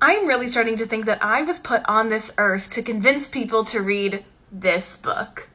I'm really starting to think that I was put on this earth to convince people to read this book.